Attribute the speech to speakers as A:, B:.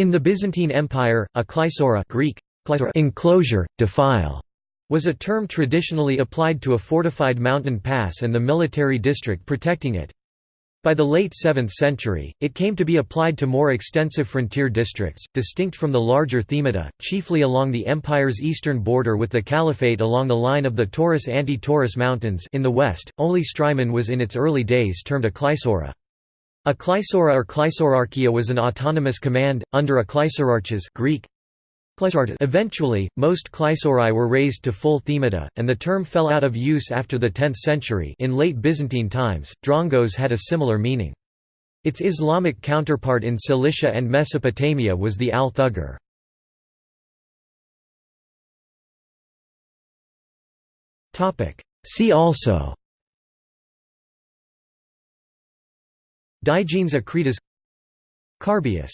A: In the Byzantine Empire, a kleisora Greek, enclosure, defile, was a term traditionally applied to a fortified mountain pass and the military district protecting it. By the late 7th century, it came to be applied to more extensive frontier districts, distinct from the larger themata, chiefly along the empire's eastern border with the caliphate along the line of the Taurus-Anti-Taurus mountains in the west. Only Strymon was in its early days termed a kleisora. A kleisora or kleisorarchia was an autonomous command, under a kleisorarches Greek, Eventually, most kleisorai were raised to full themata, and the term fell out of use after the 10th century in late Byzantine times, drongos had a similar meaning. Its Islamic counterpart in Cilicia and Mesopotamia was the al-Thughur. See also Digenes Akritas Carbius